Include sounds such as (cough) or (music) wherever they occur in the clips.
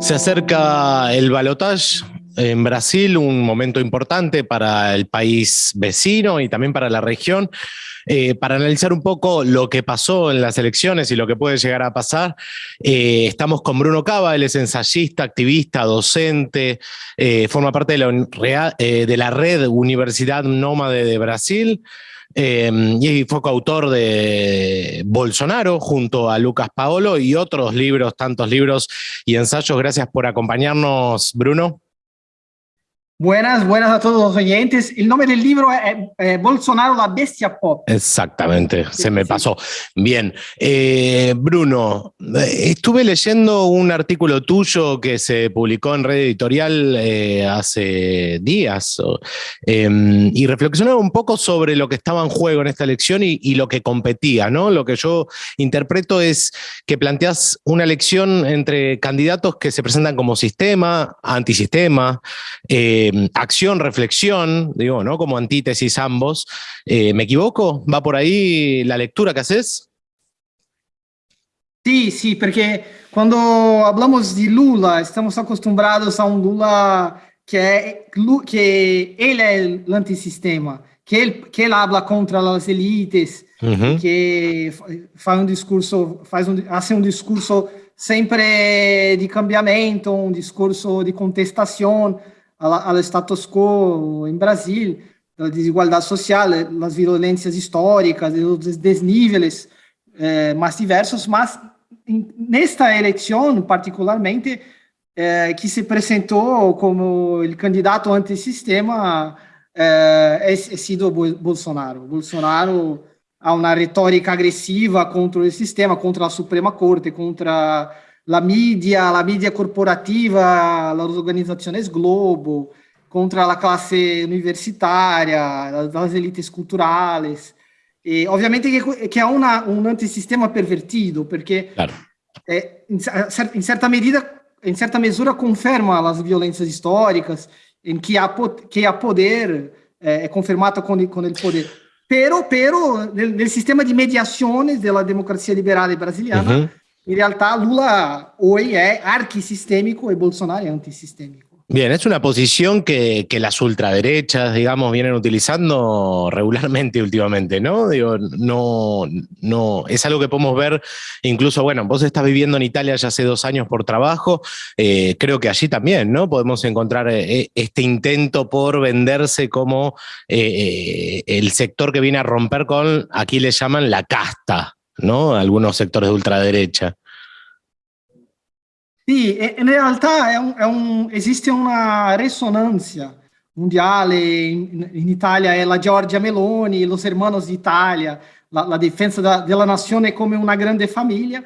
Se acerca el balotaje en Brasil, un momento importante para el país vecino y también para la región. Eh, para analizar un poco lo que pasó en las elecciones y lo que puede llegar a pasar, eh, estamos con Bruno Cava, él es ensayista, activista, docente, eh, forma parte de la, de la red Universidad Nómade de Brasil. Y fue coautor de Bolsonaro junto a Lucas Paolo y otros libros, tantos libros y ensayos. Gracias por acompañarnos, Bruno. Buenas, buenas a todos los oyentes. El nombre del libro es Bolsonaro, la bestia pop. Exactamente, se me pasó. Bien, eh, Bruno, eh, estuve leyendo un artículo tuyo que se publicó en Red Editorial eh, hace días em, y reflexionaba un poco sobre lo que estaba en juego en esta elección y, y, lo que competía, ¿no? Lo que yo interpreto es que planteas una elección entre candidatos que se presentan como sistema, antisistema, Em, acción, reflexión, digo, ¿no? Como antítesis ambos. Eh, ¿Me equivoco? ¿Va por ahí la lectura que haces? Sí, sí, porque cuando hablamos de Lula, estamos acostumbrados a un Lula que, que él es el antisistema, que él, que él habla contra las élites, que faz un discurso, faz un, hace un discurso siempre de cambiamiento, un discurso de contestación, ao status quo em Brasil, da desigualdade social, das violências históricas, dos desníveis eh, mais diversos, mas nesta eleição, particularmente, eh, que se apresentou como o candidato antissistema, eh, é, é sido Bolsonaro. Bolsonaro há uma retórica agressiva contra o sistema, contra a Suprema Corte, contra la media, la media corporativa, as organizações Globo, contra a classe universitária, as elites culturais. E, obviamente que, que é uma, um antissistema pervertido, porque claro. é, em, em, certa medida, em certa mesura, confirma as violências históricas, em que há, que há poder, é, é confirmado com, com o poder. Pero, pero, nel, sistema de mediações da democracia liberal brasileira, uhum en realidad Lula hoy es arquisistémico y Bolsonaro es antisistémico. Bien, es una posición que, las ultraderechas, digamos, vienen utilizando regularmente últimamente, ¿no? Digo, no, no, es algo que podemos ver, incluso, bueno, vos estás viviendo en Italia ya hace dos años por trabajo, eh, creo que allí también, ¿no? Podemos encontrar eh, este intento por venderse como eh, el sector que viene a romper con, aquí le llaman la casta, ¿no? Algunos sectores de ultraderecha. Sì, in realtà è un, è un, esiste una risonanza mondiale, in, in, Italia è la Giorgia Meloni, los hermanos d'Italia, la, la difesa da, della nazione come una grande famiglia,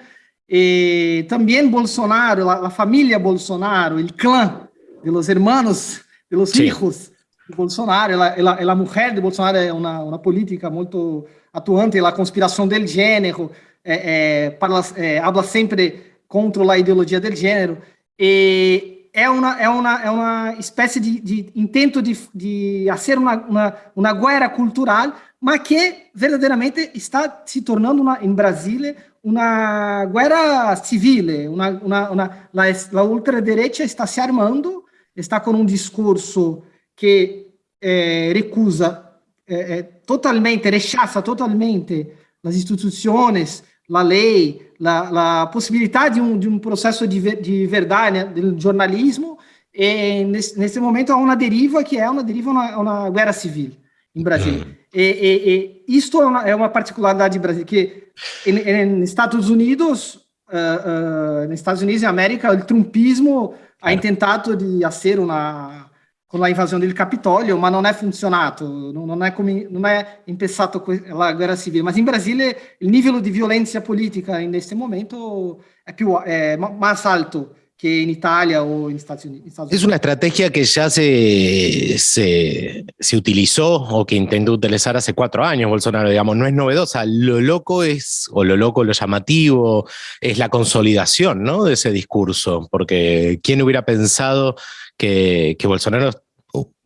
e también Bolsonaro, la, la famiglia Bolsonaro, il clan de los hermanos, de los hijos de Bolsonaro, la, la, la mujer de Bolsonaro è una, una politica molto atuante, la conspiração del gênero, é, é, é, habla sempre contra a ideologia do gênero, e é uma, é uma, é uma espécie de, de intento de, de fazer uma, uma, uma guerra cultural, mas que verdadeiramente está se tornando uma, em Brasília uma guerra civil, uma, uma, uma, a, a ultradireita está se armando, está com um discurso que eh, recusa eh, totalmente, rechaça totalmente as instituições, a lei, a, a possibilidade de um, de um processo de, de verdade, né, de jornalismo, e nesse, nesse, momento há uma deriva que é uma deriva uma, uma guerra civil em Brasil. Uhum. E, e, e, isto é uma, é uma particularidade do Brasil, que nos Estados Unidos, uh, uh, nos Estados Unidos e América, o trumpismo ha tentado de fazer uma con la invasione del Capitolio, ma non è funzionato, non è, come, non è impessato la guerra civile. Ma in Brasile il livello di violenza politica in questo momento è, più, è más alto que en Italia o en Estados Unidos. Es una estrategia que ya se, se, se, utilizó o que intentó utilizar hace cuatro años Bolsonaro, digamos, no es novedosa. Lo loco es, o lo loco, lo llamativo, es la consolidación ¿no? de ese discurso, porque ¿quién hubiera pensado que, que Bolsonaro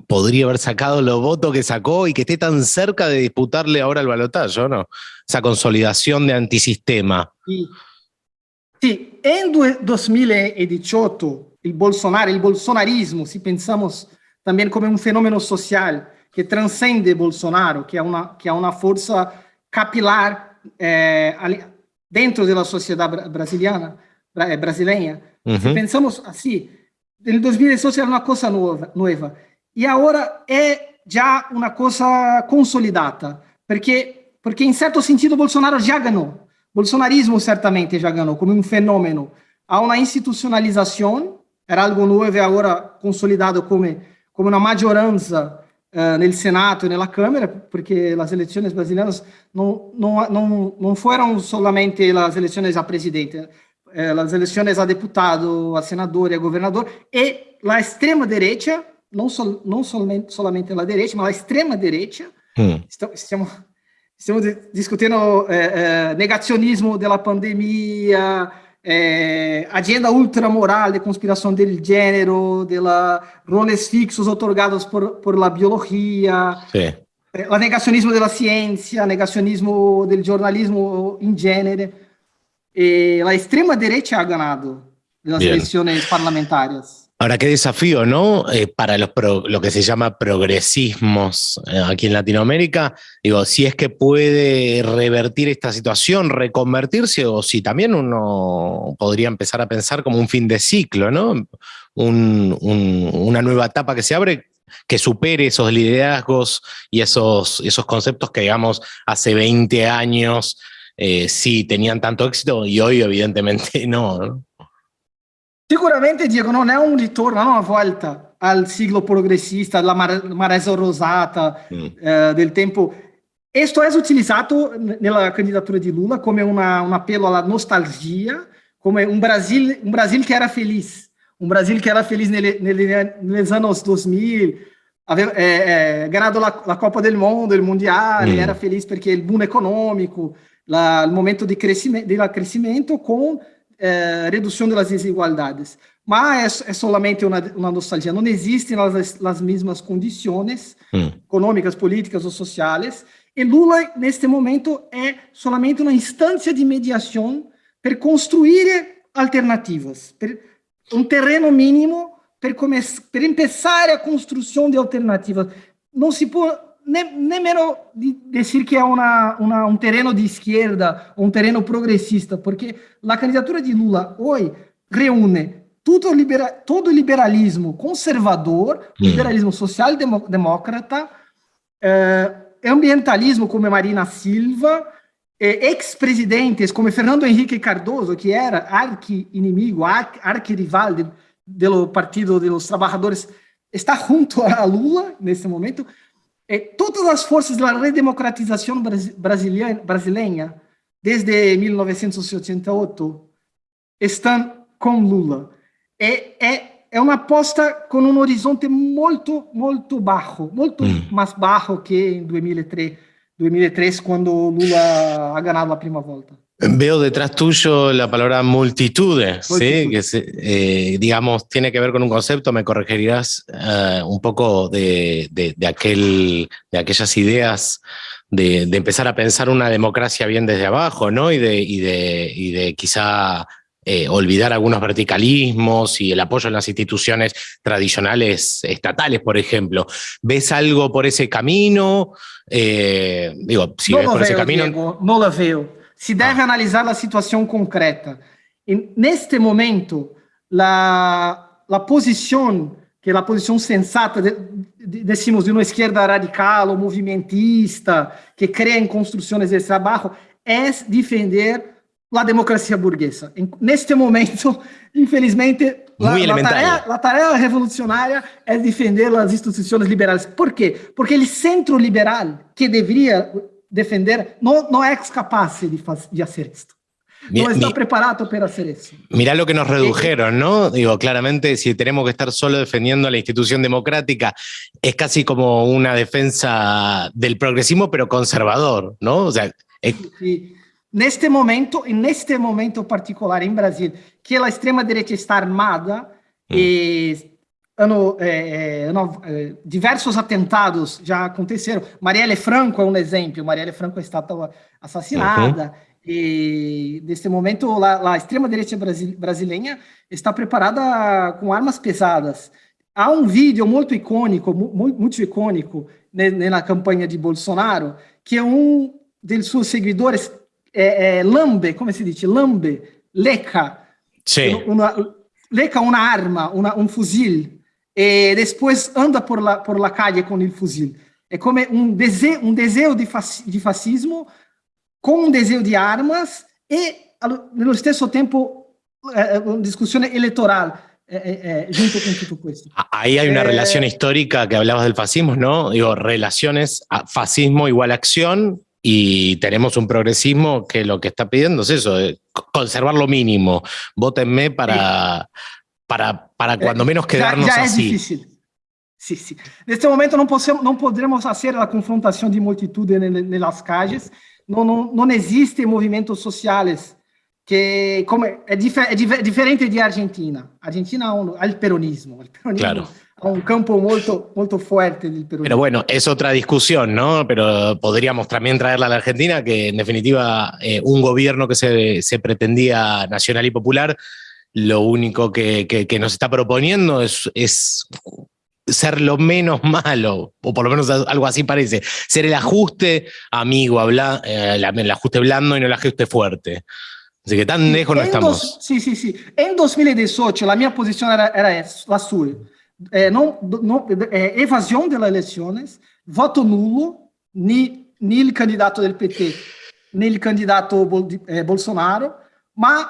podría haber sacado los votos que sacó y que esté tan cerca de disputarle ahora el balotaje, ¿no? Esa consolidación de antisistema. Sí. Sì, in 2018 o Bolsonaro, o bolsonarismo, se pensamos também como um fenômeno social que transcende Bolsonaro, que é uma, que é uma força capilar é, dentro da sociedade brasileira, brasileira. Uhum. Se pensamos assim, em 2018 era uma coisa nova, nova, e agora é já uma coisa consolidada, porque, porque em certo sentido Bolsonaro já ganhou. Bolsonarismo certamente já ganhou como um fenômeno. Há uma institucionalização, era algo novo e agora consolidado como, como uma maggioranza uh, no Senado e na Câmara, porque as eleições brasileiras não, não, não, não foram somente as eleições a presidente, eh, as eleições a deputado, a senador e a governador, e a extrema-direita, não, so, não somente, somente a direita, mas a extrema-direita, hum. estamos, estamos discutindo eh, eh, negacionismo da pandemia, eh, agenda ultramoral de conspiração del gênero, de roles fixos otorgados por, por la biologia, sí. eh, o negacionismo da ciência, negacionismo do jornalismo em gênero. E a extrema direita ha ganado las Bien. elecciones parlamentarias. Ahora, qué desafío, ¿no? Eh, para los lo que se llama progresismos eh, aquí en Latinoamérica. Digo, si es que puede revertir esta situación, reconvertirse, o si también uno podría empezar a pensar como un fin de ciclo, ¿no? Un, un, una nueva etapa que se abre que supere esos liderazgos y esos, esos conceptos que, digamos, hace 20 años eh, sí tenían tanto éxito y hoy evidentemente (laughs) no. ¿no? Sicuramente, Diego, non è un ritorno, non una volta al siglo progressista, alla maresa rosata mm. eh, del tempo. Questo è utilizzato nella candidatura di Lula come una, un appello alla nostalgia, come un Brasil, un Brasil che era felice, un Brasil che era felice nelle, nelle, negli anni 2000, aveva eh, eh, ganato la, la, Coppa del Mondo, il Mondiale, mm. era felice perché il boom economico, la, il momento di crescimento, di crescimento con é, redução das desigualdades. Mas é, é solamente uma, uma, nostalgia. Não existem as, as mesmas condições hum. econômicas, políticas ou sociais. E Lula, neste momento, é solamente uma instância de mediação para construir alternativas, um terreno mínimo para, começar, para começar a construção de alternativas. Não se pode nemmeno di dire che è una, una, un terreno di schierda o un terreno progressista, perché la candidatura di Lula oggi riúne tutto, libera, todo liberalismo conservador, mm. liberalismo social-democrata, eh, ambientalismo come Marina Silva, eh, ex-presidentes come Fernando Henrique Cardoso, que era arqui-inimigo, arqui-rival do, do Partido dos Trabalhadores, está junto a Lula nesse momento, é, todas as forças da redemocratização brasileira, brasileira desde 1988 estão com Lula. É, é, é uma aposta com um horizonte muito, muito baixo, muito hum. mais baixo que em 2003, 2003 quando Lula ha ganhado a prima volta. Veo detrás tuyo la palabra multitude, ¿sí? que eh, digamos tiene que ver con un concepto, me corregirás uh, un poco de, de, de, aquel, de aquellas ideas de, empezar a pensar una democracia bien desde abajo, ¿no? Y de, y de, y de quizá eh, olvidar algunos verticalismos y el apoyo en las instituciones tradicionales estatales, por ejemplo. ¿Ves algo por ese camino? Eh, digo, si no ves por veo, ese camino... Diego, no lo veo. se deve ah. analisar a situação concreta. E, neste momento, a, a posição, que é a posição sensata, de, de, decimos, de uma esquerda radical ou movimentista, que crê em construções de trabalho, é defender a democracia burguesa. Neste momento, (laughs) infelizmente, a, tarefa, a tarefa revolucionária é defender as instituições liberais. Por quê? Porque o centro liberal, que deveria defender, no, no es capaz de, de hacer esto. No está preparado para hacer eso. Mirá lo que nos redujeron, ¿no? Digo, claramente, si tenemos que estar solo defendiendo a la institución democrática, es casi como una defensa del progresismo, pero conservador, ¿no? O sea, es... sí. Neste momento, en este momento particular em Brasil, que a extrema-direita está armada, hum. e ano, é, ano, é, diversos atentados já aconteceram. Marielle Franco é um exemplo. Marielle Franco está assassinada. Uhum. E, neste momento, a, a extrema-direita brasileira está preparada com armas pesadas. Há um vídeo muito icônico, muito, muito icônico, na campanha de Bolsonaro, que é um de seus seguidores eh, lambe, come si dice, lambe, leca, sì. una, leca un'arma, una, un fusil, e depois anda por la, por la calle con il fusil. È come un, dese, un desejo di, fas, di fascismo con un deseo di armas e nello stesso tempo eh, eh una discussione elettorale. eh, eh, junto. Ahí hay una eh, relación histórica que hablabas del fascismo, ¿no? Digo, relaciones, fascismo igual acción, y tenemos un progresismo que lo que está pidiendo es eso, conservar lo mínimo. Vótenme para, para, para cuando menos quedarnos ya, ya así. Es difícil. Sí, sí. Neste momento não, podemos, não poderemos fazer a confrontação de multitude nas calles, não, não, não existem movimentos sociais que como é, é dif diferente de Argentina. Argentina un, ha el peronismo, el peronismo claro. Ha un campo molto, molto fuerte del peronismo. Pero bueno, es otra discusión, ¿no? Pero podríamos también traerla a la Argentina, que en definitiva eh, un gobierno que se, se, pretendía nacional y popular, lo único que, que, que nos está proponiendo es, es ser lo menos malo, o por lo menos algo así parece, ser el ajuste amigo, habla, eh, el ajuste blando y no el ajuste fuerte. Así que tan lejos no estamos. Dos, sim, sim, sim. Em 2018, a minha posição era, era essa, a sua. É, não, não, é, evasão das eleições, voto nulo, nem, nem candidato do PT, nem candidato Bol, é, Bolsonaro, mas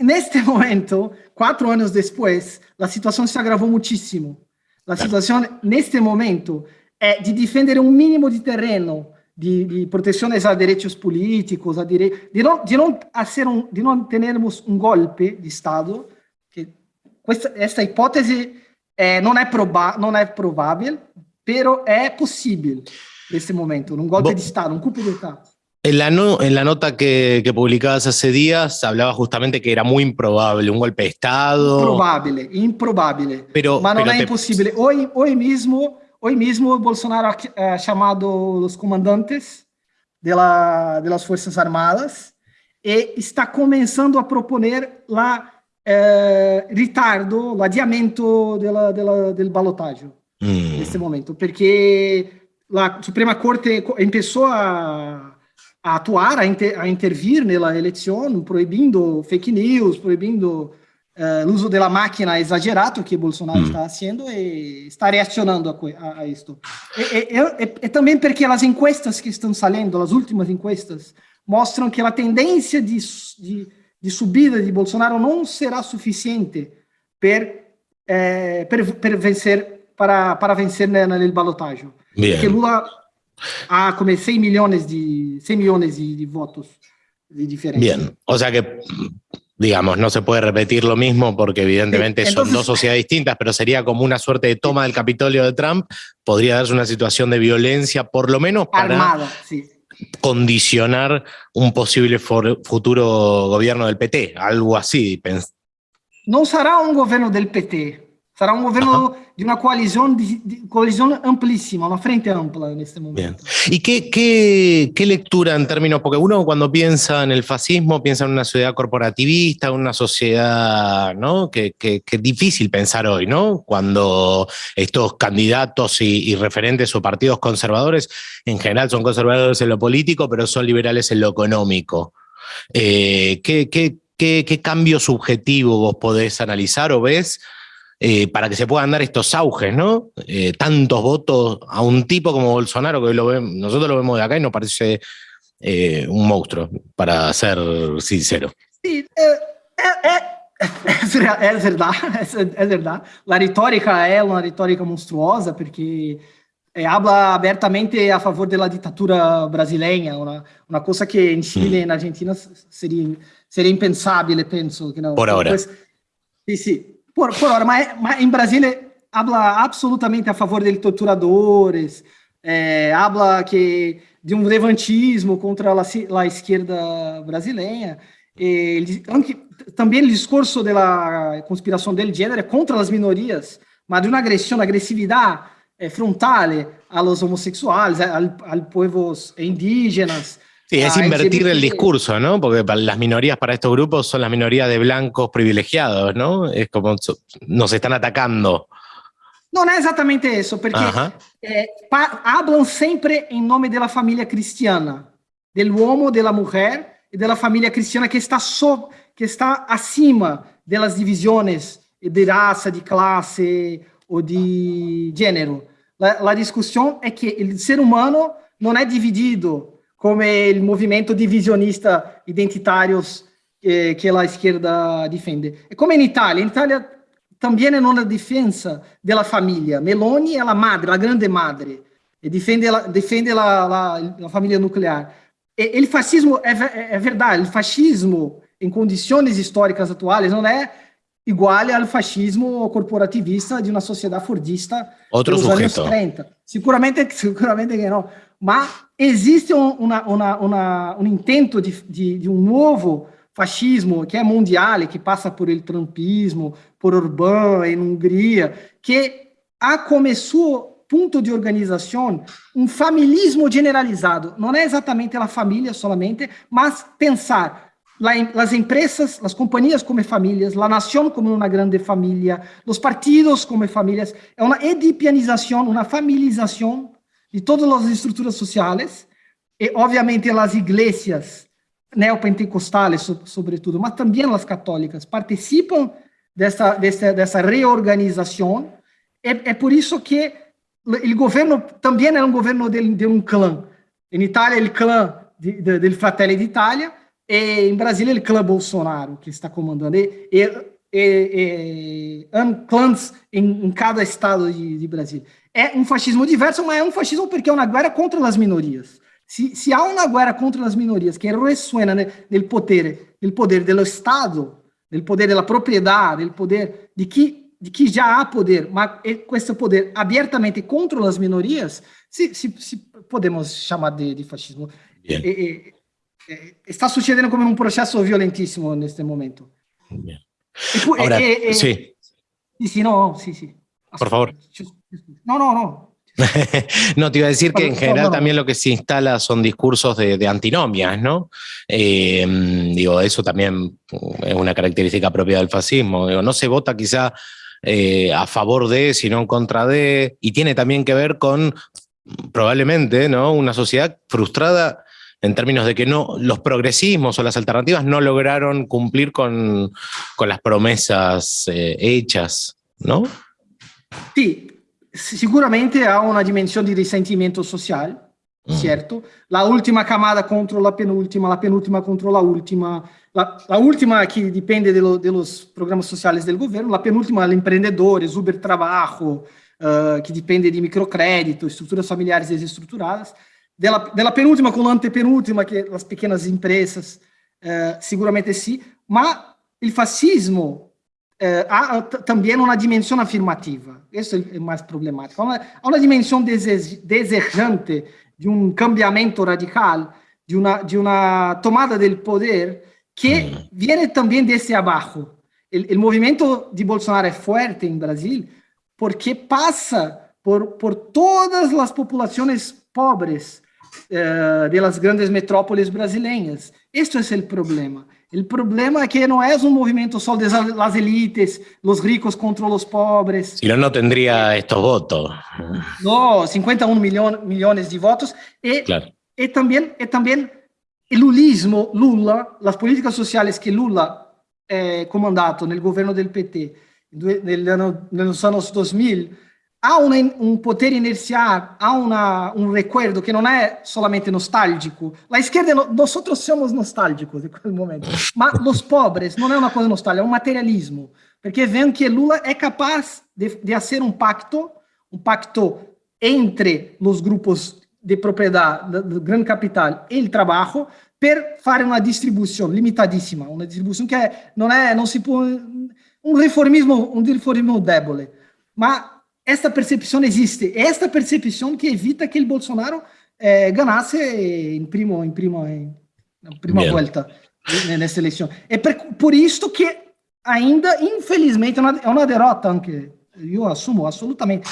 neste (laughs) momento, quatro anos depois, a situação se agravou muitíssimo. A situação, neste momento, é de defender um mínimo de terreno de, de proteções a direitos políticos, a dire... de não de não fazer um, de não termos um golpe de Estado. Que esta, esta hipótese é, não é proba, não é provável, pero é possível nesse momento, um golpe Bo de Estado, um golpe de Estado. En la, no, en la, nota que, que, publicabas hace días, hablaba justamente que era muy improbable un golpe de Estado. Improbable, improbable. Pero, Mas não pero é te... impossível. Hoje, hoje mesmo, Hoy mismo Bolsonaro ha eh, chamado los comandantes las Fuerzas Armadas e está começando a proponer la eh, ritardo, o adiamento della, della, del ballottaggio mm. nesse momento, perché la Suprema Corte começou a, a atuar, a, inter, a intervir nella elezione, proibindo fake news, proibindo uh, uso da máquina exagerado que Bolsonaro hum. está fazendo e está reacionando a, a, isto. E, e, e, e, também porque as encuestas que estão saindo, as últimas encuestas, mostram que a tendência de, de, de subida de Bolsonaro não será suficiente per, eh, per, per vencer, para, para vencer na, na balotagem. Porque Lula há como 100 milhões de, 100 milhões de, de votos de diferença. Bien, o sea que digamos, no se puede repetir lo mismo porque evidentemente sí, entonces, son dos sociedades distintas, pero sería como una suerte de toma del Capitolio de Trump, podría darse una situación de violencia, por lo menos para armada, sí. Condicionar un posible futuro gobierno del PT, algo así. No será un gobierno del PT, Será um governo de uma coalizão, de, de, coalizão amplíssima, uma frente ampla neste momento. Bien. ¿Y qué, qué, qué, lectura en términos? Porque uno cuando piensa en el fascismo piensa en una sociedad corporativista, una sociedad ¿no? que, que, que es difícil pensar hoy, ¿no? Cuando estos candidatos y, y, referentes o partidos conservadores en general son conservadores en lo político, pero son liberales en lo económico. Eh, ¿qué, qué, qué, ¿Qué cambio subjetivo vos podés analizar o ves? Eh, para que se puedan dar estos auges, ¿no? Eh, tantos votos a un tipo como Bolsonaro, que lo vemos, nosotros lo vemos de acá y nos parece eh, un monstruo, para ser sincero. Sí, (laughs) es, verdad, (laughs) es, es, verdad. La retórica é uma retórica monstruosa, porque habla abertamente a favor da ditadura brasileira, uma, uma coisa que em Chile e na Argentina seria, seria impensável, penso. Que não. Por agora. Sim, sim. Por, por hora, mas, mas em Brasília habla absolutamente a favor de torturadores, é, habla que de um levantismo contra a, esquerda brasileira. E, também o discurso da conspiração del gênero é contra as minorias, mas de uma agressão, agressividade é, frontal aos homossexuais, aos povos indígenas, Sí, es ah, invertir el, discurso, ¿no? Porque para las minorías para estos grupos son las minorías de blancos privilegiados, ¿no? Es como nos están atacando. Não, não é exatamente isso, porque uh -huh. eh, hablam sempre em nome da família cristiana, do homem, da mulher e da família cristiana que está so, que está acima das divisões de raça, de classe ou de gênero. A discussão é que o ser humano não é dividido como o movimento divisionista identitários eh, que a esquerda defende. É como em Itália. Em Itália também é uma defesa da família. Meloni é a madre, a grande madre. E defende, defende la, la, la família nuclear. E, o fascismo é, é, é verdade. O fascismo, em condições históricas atuais, não é igual ao fascismo corporativista de uma sociedade fordista Outro dos sujeito. anos 30. Sicuramente, sicuramente que não. Mas existe um, uma, uma, uma, um intento de, de, de, um novo fascismo que é mundial que passa por el trumpismo, por Orbán em Hungria, que como seu ponto de organização um familismo generalizado. Não é exatamente a família solamente, mas pensar las empresas, las compañías como familias, la nación como una grande familia, los partidos como familias, é uma edipianização, uma familização de todas as estruturas sociais, e obviamente as igrejas neopentecostais, sobretudo, mas também as católicas, participam dessa, dessa, dessa reorganização, é, é por isso que o governo também é um governo de, de um clã. Em Itália, o clã de, Fratelli d'Italia, e em Brasília, o clã Bolsonaro, que está comandando. E, e, e, e clãs em, em, cada estado de, de Brasília. É um fascismo diverso, mas é um fascismo porque é uma guerra contra as minorias. Se, se há uma guerra contra as minorias que ressuena né, no poder, no poder do Estado, no poder da propriedade, no poder de que, de que já há poder, mas com esse poder abertamente contra as minorias, se, se, se podemos chamar de, de fascismo. Está sucedendo como um processo violentíssimo neste momento. Bien. Ahora, eh, eh, sí. Sí, sí, no, sí, sí. Por favor. No, no, no. (laughs) no, te iba a decir que en general también lo que se instala son discursos de, de antinomias, ¿no? Eh, digo, eso también es una característica propia del fascismo. Digo, no se vota quizá eh, a favor de, sino en contra de, y tiene también que ver con probablemente, ¿no? Una sociedad frustrada en términos de que no, los progresismos o las alternativas no lograron cumplir con, con las promesas eh, hechas, ¿no? Sí, sicuramente ha una dimensión de resentimiento social, mm. ¿cierto? La última camada contra la penúltima, la penúltima contra la última, la, la última que depende de, lo, de, los programas sociales del gobierno, la penúltima, empreendedores, Uber Trabajo, uh, que depende de microcrédito, estruturas familiares desestruturadas, dela, dela penúltima com a antepenúltima, que as pequenas empresas, uh, seguramente sim, mas o fascismo uh, há também uma dimensão afirmativa. Isso é mais problemático. Há uma, há uma dimensão dese, desejante de um cambiamento radical, de uma, de uma tomada do poder que vem também desse abaixo. O movimento de Bolsonaro é forte em Brasil porque passa por, por todas as populações pobres uh, de las grandes metrópoles brasileiras. Este é o problema. O problema é que não é um movimento só de las elites, os ricos contra os pobres. Si no, no tendría estos votos. No, 51 milhões, de votos. E, claro. e, também, e também o lulismo, Lula, as políticas sociais que Lula é comandado no governo do PT nos anos 2000, há um, poder inercial, há um recuerdo que não é solamente nostálgico. A esquerda, nós somos nostálgicos em qualquer momento, mas os pobres não é uma coisa nostálgica, é um materialismo, porque veem que Lula é capaz de, de fazer um pacto, um pacto entre os grupos de propriedade do grande capital e o trabalho, per fare uma distribuição limitadíssima, uma distribuição que é, não é, não se pode, um reformismo, um reformismo débole, mas esta percepção existe. É esta percepção que evita que o Bolsonaro eh, ganhasse em primo, em primo, em, prima volta nessa eleição. É por, por isso que ainda, infelizmente, é uma derrota, anche eu assumo absolutamente.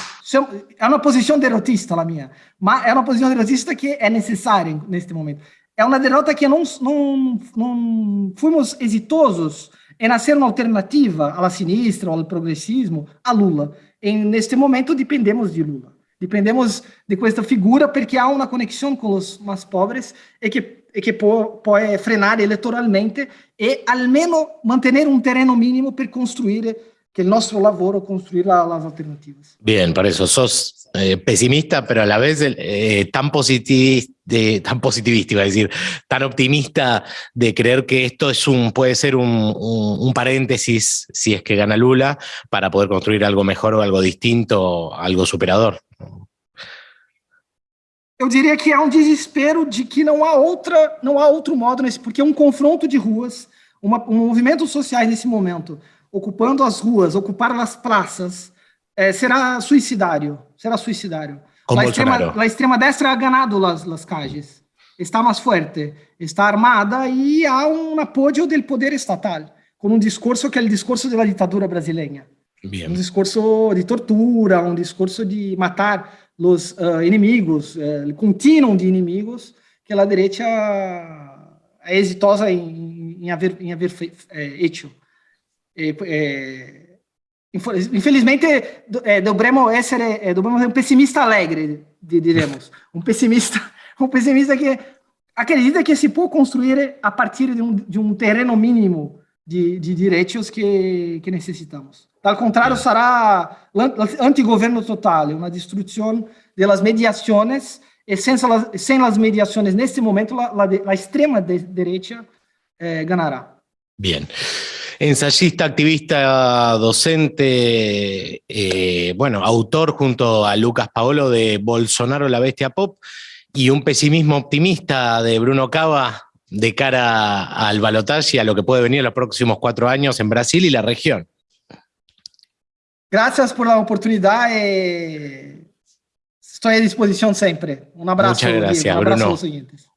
É uma posição derrotista a minha, mas é uma posição derrotista que é necessária neste momento. é uma derrota que não, não, não fomos exitosos em ser uma alternativa à sinistra, ao progressismo, a Lula. E neste momento dependemos de Lula. Dependemos de questa figura porque há uma conexão com os mais pobres e que, e que pode frenar eleitoralmente e, almeno, manter um terreno mínimo para construir que el nuestro labor construir las alternativas. Bien, por eso sos eh, pesimista, pero a la vez eh, tan, positivista, tan positivista, iba a decir, tan optimista de creer que esto es un, puede ser un, un, un, paréntesis, si es que gana Lula, para poder construir algo mejor o algo distinto, algo superador. Eu diria que há um desespero de que não há outra, não há outro modo nesse, porque um confronto de ruas, uma, um movimento sociais nesse momento ocupando as ruas, ocupar as praças, eh, será suicidário. Será suicidário. Como a extrema, a extrema destra ha ganado las, las calles. Está mais forte, está armada e há um apoio do poder estatal, com um discurso que é o discurso da ditadura brasileira. Bien. Um discurso de tortura, um discurso de matar os uh, inimigos, uh, contínuo de inimigos, que a direita é exitosa em, haver, feito. É, infelizmente, é, dobremos essere, é, dobremos um pessimista alegre, diremos. Um pessimista, (laughs) um pessimista que acredita que se pode construir a partir de um, de um terreno mínimo de, de direitos que, que necessitamos. Ao contrário, será antigoverno total, uma destruição das mediações, e sem, sem as mediações, neste momento, a, a, a extrema direita eh, ganhará. Bien. Ensayista, activista, docente, eh, bueno, autor junto a Lucas Paolo de Bolsonaro, la bestia pop, y un pesimismo optimista de Bruno Cava de cara al balotaje y a lo que puede venir en los próximos cuatro años en Brasil y la región. Gracias por la oportunidad. Eh, estoy a disposición siempre. Un abrazo. Muchas gracias, Un abrazo Bruno. a los oyentes.